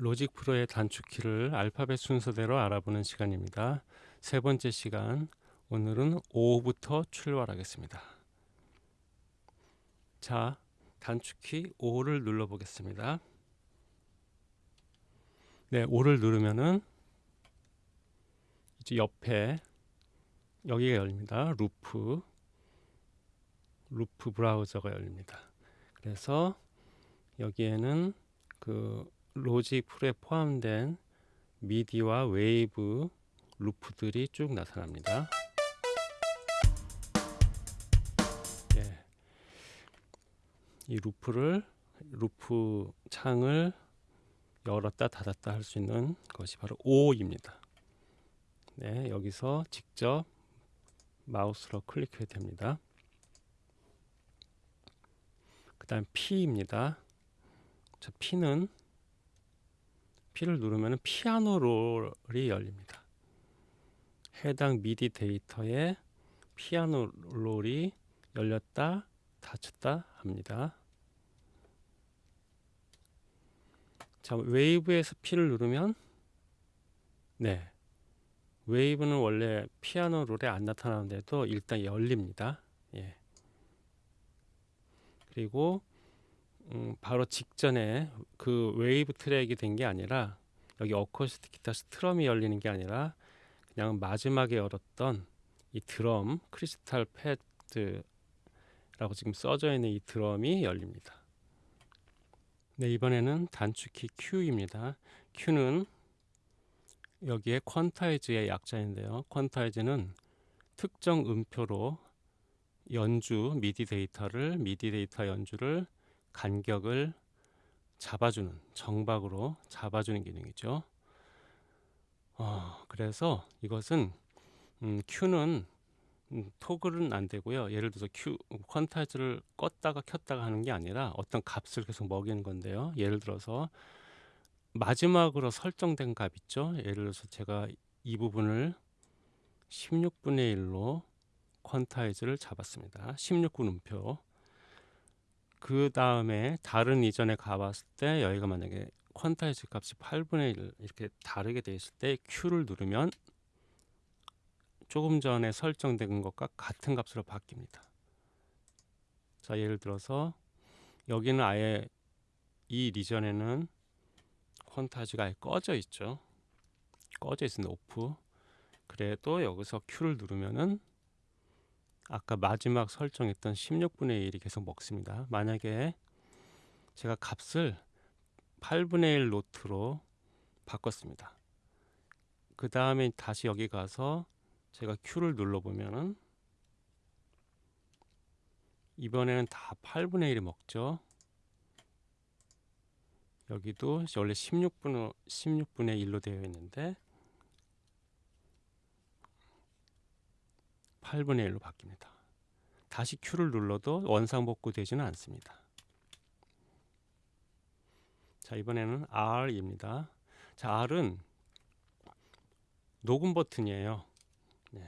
로직 프로의 단축키를 알파벳 순서대로 알아보는 시간입니다. 세 번째 시간, 오늘은 O부터 출발하겠습니다. 자, 단축키 O를 눌러보겠습니다. 네, O를 누르면은 이제 옆에 여기가 열립니다. loop, loop browser가 열립니다. 그래서 여기에는 그 로직 프로에 포함된 미디와 wave loop들이 쭉 나타납니다. 예. 이 loop를 loop 창을 열었다 닫았다 할 수 있는 것이 바로 O입니다. 네, 여기서 직접 마우스로 클릭해야 됩니다. 그 다음 P입니다. 자, P는 P를 누르면 피아노 롤이 열립니다. 해당 미디 데이터에 피아노 롤이 열렸다 닫혔다 합니다. 자, 웨이브에서 P를 누르면 네. wave는 원래 piano roll에 안 나타나는데도 일단 열립니다. 예. 그리고 음, 바로 직전에 그 wave track이 된 게 아니라 여기 acoustic guitar strum이 열리는 게 아니라 그냥 마지막에 열었던 이 드럼 crystal pad라고 지금 써져 있는 이 드럼이 열립니다. 네 이번에는 단축키 Q입니다. Q는 여기에 quantize의 약자인데요. quantize는 특정 음표로 연주 미디 데이터를 미디 데이터 연주를 간격을 잡아주는 정박으로 잡아주는 기능이죠. 어, 그래서 이것은 음, Q는 음, toggle은 안 되고요. 예를 들어서 Q 퀀타이즈를 껐다가 켰다가 하는 게 아니라 어떤 값을 계속 먹이는 건데요. 예를 들어서 마지막으로 설정된 값 있죠. 예를 들어서 제가 이 부분을 16분의 1로 퀀타이즈를 잡았습니다. 16군 음표. 그 다음에 다른 이전에 가봤을 때 여기가 만약에 퀀타이즈 값이 8분의 1 이렇게 다르게 되어 있을 때 Q를 누르면 조금 전에 설정된 것과 같은 값으로 바뀝니다. 자 예를 들어서 여기는 아예 이 리전에는 퀀타지가 아예 꺼져 있죠. 꺼져 있습니다. 오프. 그래도 여기서 Q를 누르면은 아까 마지막 설정했던 16분의 1이 계속 먹습니다. 만약에 제가 값을 8분의 1 노트로 바꿨습니다. 그 다음에 다시 여기 가서 제가 Q를 눌러보면은 이번에는 다 8분의 1이 먹죠. 여기도 원래 16분, 16분의 1로 되어 있는데 8분의 1로 바뀝니다. 다시 Q를 눌러도 원상복구 되지는 않습니다. 자 이번에는 R입니다. 자 R은 녹음 버튼이에요. 네,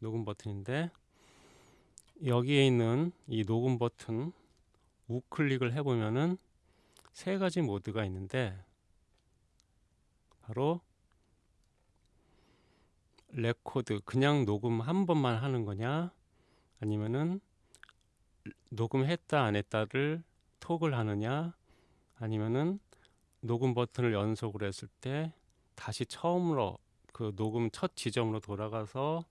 녹음 버튼인데 여기에 있는 이 녹음 버튼 우클릭을 해보면은 세 가지 모드가 있는데 바로 레코드 그냥 녹음 한 번만 하는 거냐 아니면은 녹음했다 안 했다를 toggle을 하느냐 아니면은 녹음 버튼을 연속으로 했을 때 다시 처음으로 그 녹음 첫 지점으로 돌아가서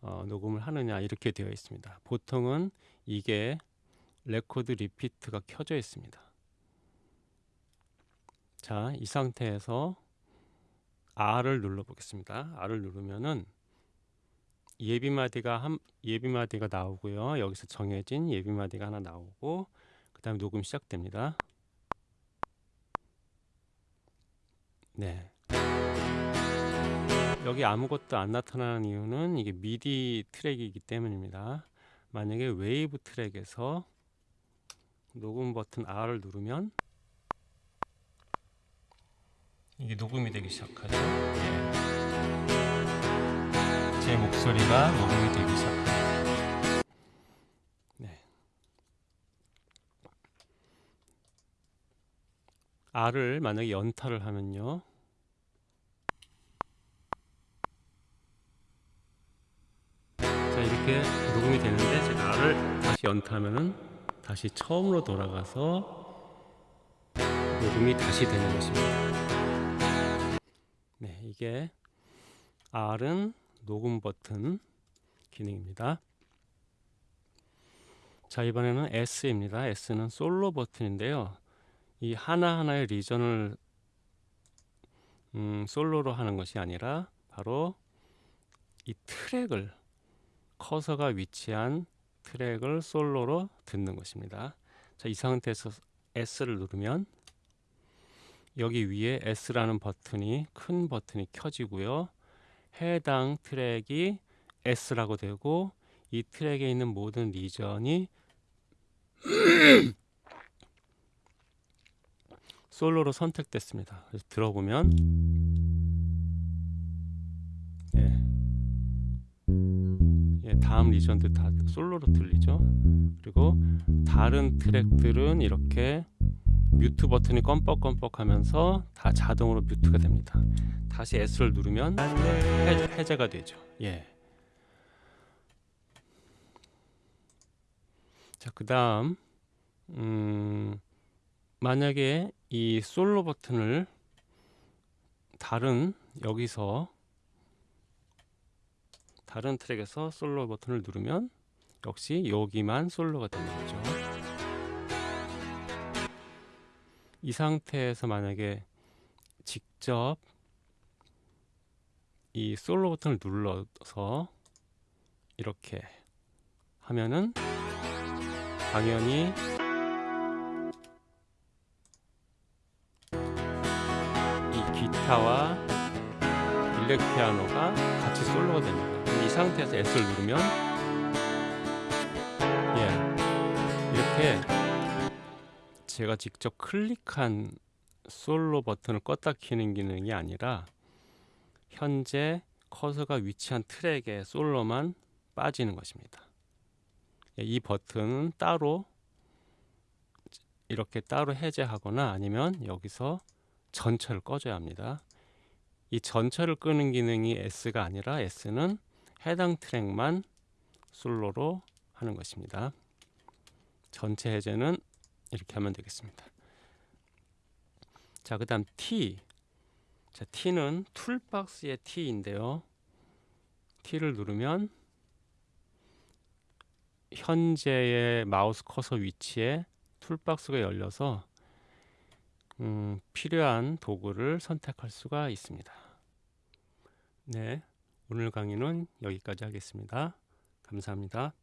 어, 녹음을 하느냐 이렇게 되어 있습니다. 보통은 이게 record repeat가 켜져 있습니다. 자, 이 상태에서 R을 눌러 보겠습니다. R을 누르면은 예비마디가 한 예비마디가 나오고요. 여기서 정해진 예비마디가 하나 나오고 그다음에 녹음 시작됩니다. 네. 여기 아무것도 안 나타나는 이유는 이게 미디 트랙이기 때문입니다. 만약에 웨이브 트랙에서 녹음 버튼 R을 누르면 이게 녹음이 되기 시작하죠. 예. 제 목소리가 녹음이 되기 시작합니다. 네. R을 만약에 연타를 하면요. 자 이렇게 녹음이 되는데 제가 R을 다시 연타하면은 다시 처음으로 돌아가서 녹음이 다시 되는 것입니다. 네, 이게 R은 녹음 버튼 기능입니다. 자 이번에는 S입니다. S는 솔로 버튼인데요. 이 하나하나의 리전을 음, 솔로로 하는 것이 아니라 바로 이 트랙을 커서가 위치한 트랙을 솔로로 듣는 것입니다. 자, 이 상태에서 S를 누르면 여기 위에 S라는 버튼이 큰 버튼이 켜지고요. 해당 트랙이 S라고 되고 이 트랙에 있는 모든 리전이 솔로로 선택됐습니다. 그래서 들어보면 네. 예, 다음 리전도 다 솔로로 들리죠. 그리고 다른 트랙들은 이렇게 뮤트 버튼이 껌뻑껌뻑하면서 다 자동으로 뮤트가 됩니다. 다시 S를 누르면 해, 해제 가 되죠. 예. 자, 그 다음 음, 만약에 이 솔로 버튼을 다른 여기서 다른 트랙에서 솔로 버튼을 누르면 역시 여기만 솔로가 되는 거죠. 이 상태에서 만약에 직접 이 솔로 버튼을 눌러서 이렇게 하면은 당연히 이 기타와 일렉 피아노가 같이 솔로가 됩니다. 이 상태에서 S를 누르면 예 이렇게 제가 직접 클릭한 솔로 버튼을 껐다 키는 기능이 아니라 현재 커서가 위치한 트랙에 솔로만 빠지는 것입니다. 예, 이 버튼은 따로 이렇게 따로 해제하거나 아니면 여기서 전체를 꺼줘야 합니다. 이 전체를 끄는 기능이 S가 아니라 S는 해당 트랙만 솔로로 하는 것입니다. 전체 해제는 이렇게 하면 되겠습니다. 자, 그 다음 T. 자, T는 툴박스의 T인데요. T를 누르면 현재의 마우스 커서 위치에 툴박스가 열려서 음, 필요한 도구를 선택할 수가 있습니다. 네, 오늘 강의는 여기까지 하겠습니다. 감사합니다.